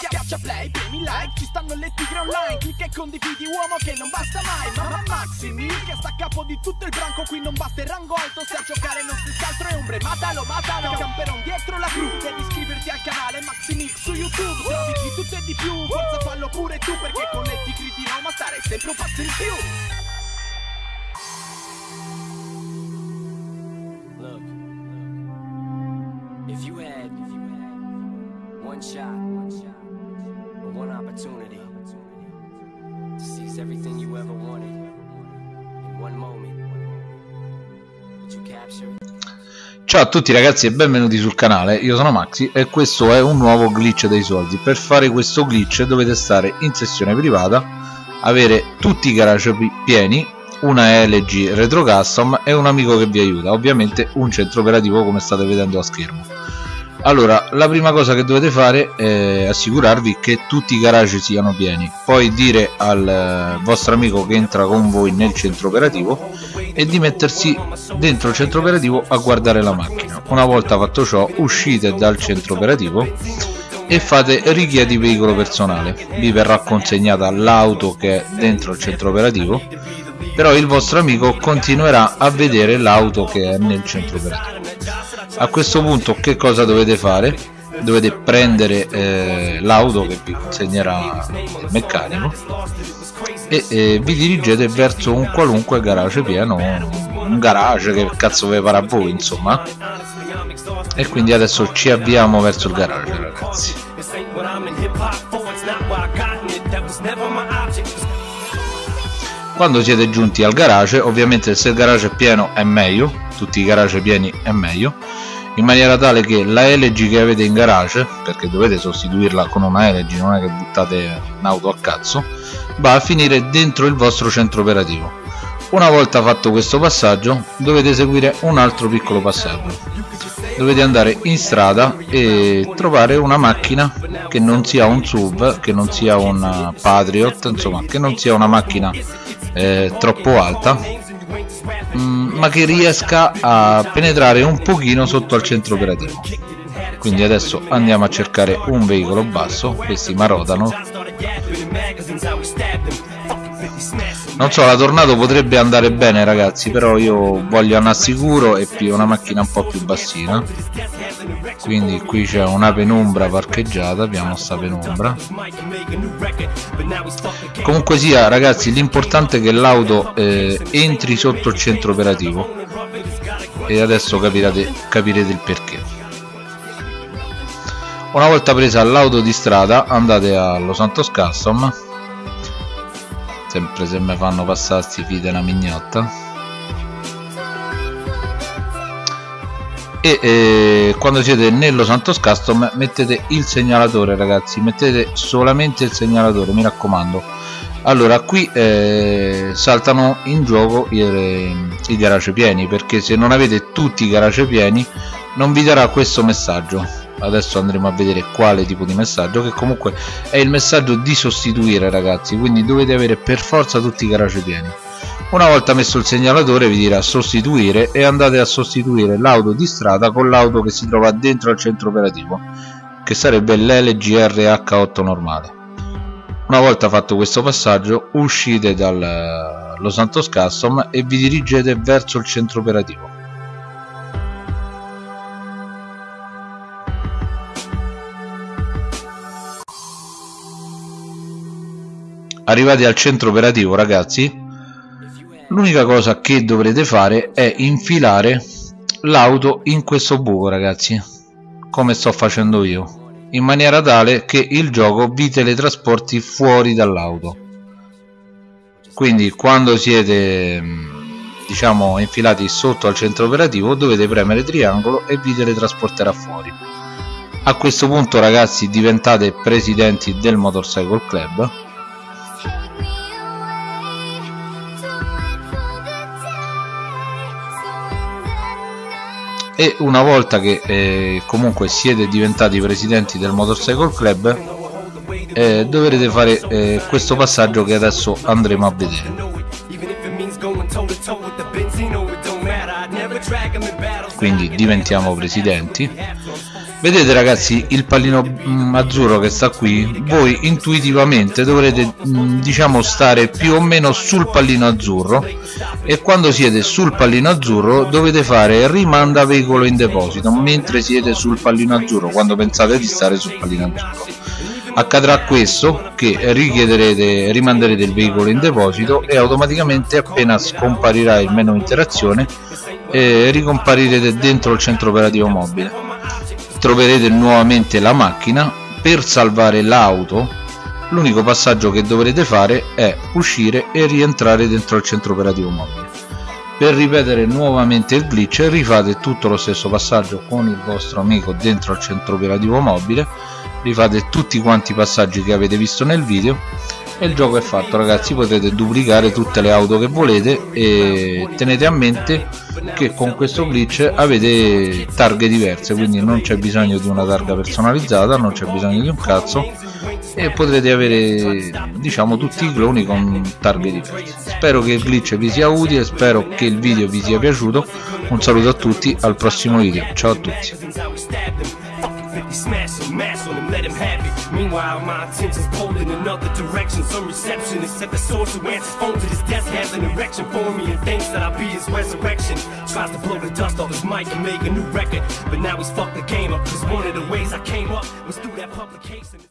Schiaccia play, premi like, ci stanno le tigre online. Clicca e condividi uomo che non basta mai. Mamma Maximi, che sta a capo di tutto il branco. Qui non basta il rango alto, se a giocare non si altro è ombre. Matalo, matalo, camperon dietro la cru. Devi iscriverti al canale Maximix su YouTube. Trovi di tutto e di più, forza fallo pure tu Perché con le tigre di Roma stare sempre un passo in più everything you ever wanted in one moment, would you capture? Ciao a tutti ragazzi e benvenuti sul canale, io sono Maxi e questo è un nuovo glitch dei soldi. Per fare questo glitch dovete stare in sessione privata, avere tutti i garage pi- pieni, una LG Retro Custom e un amico che vi aiuta, ovviamente un centro operativo come state vedendo a schermo. Allora, la prima cosa che dovete fare è assicurarvi che tutti i garage siano pieni, poi dire al eh, vostro amico che entra con voi nel centro operativo e di mettersi dentro il centro operativo a guardare la macchina. Una volta fatto ciò, uscite dal centro operativo e fate richiedi veicolo personale. Vi verrà consegnata l'auto che è dentro il centro operativo, però il vostro amico continuerà a vedere l'auto che è nel centro operativo a questo punto che cosa dovete fare? dovete prendere eh, l'auto che vi consegnerà il meccanico e eh, vi dirigete verso un qualunque garage pieno un garage che cazzo vi a voi insomma. E quindi adesso ci avviamo verso il garage ragazzi. Quando siete giunti al garage ovviamente se il garage è pieno è meglio tutti i garage pieni è meglio in maniera tale che la LG che avete in garage perché dovete sostituirla con una LG non è che buttate un'auto a cazzo va a finire dentro il vostro centro operativo. Una volta fatto questo passaggio dovete seguire un altro piccolo passaggio. Dovete andare in strada e trovare una macchina che non sia un SUV che non sia un Patriot insomma che non sia una macchina eh, troppo alta ma che riesca a penetrare un pochino sotto al centro operativo. Quindi adesso andiamo a cercare un veicolo basso questi marodano. Non so la tornado potrebbe andare bene ragazzi però io voglio andare sicuro e una macchina un po' più bassina quindi qui c'è una penombra parcheggiata abbiamo sta penombra. Comunque sia ragazzi l'importante è che l'auto eh, entri sotto il centro operativo e adesso capirete, capirete il perché. Una volta presa l'auto di strada andate allo Santos Custom. Sempre se mi fanno passare sti fide una mignotta e eh, quando siete nello Santos Custom mettete il segnalatore ragazzi. Mettete solamente il segnalatore mi raccomando. Allora qui eh, saltano in gioco i, i garage pieni perché se non avete tutti i garage pieni non vi darà questo messaggio. Adesso andremo a vedere quale tipo di messaggio che comunque è il messaggio di sostituire ragazzi. Quindi dovete avere per forza tutti i garage pieni una volta messo il segnalatore vi dirà sostituire e andate a sostituire l'auto di strada con l'auto che si trova dentro al centro operativo che sarebbe l'LG RH8 normale. Una volta fatto questo passaggio uscite dal Los Santos Custom e vi dirigete verso il centro operativo. Arrivati al centro operativo ragazzi l'unica cosa che dovrete fare è infilare l'auto in questo buco ragazzi come sto facendo io in maniera tale che il gioco vi teletrasporti fuori dall'auto. Quindi quando siete diciamo infilati sotto al centro operativo dovete premere triangolo e vi teletrasporterà fuori. A questo punto ragazzi diventate presidenti del motorcycle club e una volta che eh, comunque siete diventati presidenti del motorcycle club eh, dovrete fare eh, questo passaggio che adesso andremo a vedere. Quindi diventiamo presidenti vedete ragazzi il pallino mm, azzurro che sta qui voi intuitivamente dovrete mm, diciamo stare più o meno sul pallino azzurro e quando siete sul pallino azzurro dovete fare rimanda veicolo in deposito mentre siete sul pallino azzurro quando pensate di stare sul pallino azzurro. Accadrà questo che richiederete rimanderete il veicolo in deposito e automaticamente appena scomparirà il menu interazione eh, ricomparirete dentro il centro operativo mobile troverete nuovamente la macchina per salvare l'auto. L'unico passaggio che dovrete fare è uscire e rientrare dentro il centro operativo mobile. Per ripetere nuovamente il glitch rifate tutto lo stesso passaggio con il vostro amico dentro il centro operativo mobile. Rifate tutti quanti i passaggi che avete visto nel video e il gioco è fatto ragazzi potete duplicare tutte le auto che volete e tenete a mente che con questo glitch avete targhe diverse quindi non c'è bisogno di una targa personalizzata non c'è bisogno di un cazzo e potrete avere diciamo tutti i cloni con targhe diverse. Spero che il glitch vi sia utile spero che il video vi sia piaciuto. Un saluto a tutti al prossimo video. Ciao a tutti 50, smash him, mash on him, let him have it. Meanwhile, my attention's pulled in another direction. Some receptionist at the source who answers phone to this desk has an erection for me and thinks that I'll be his resurrection. Tries to blow the dust off his mic and make a new record, but now he's fucked the game up. Cause one of the ways I came up was through that publication.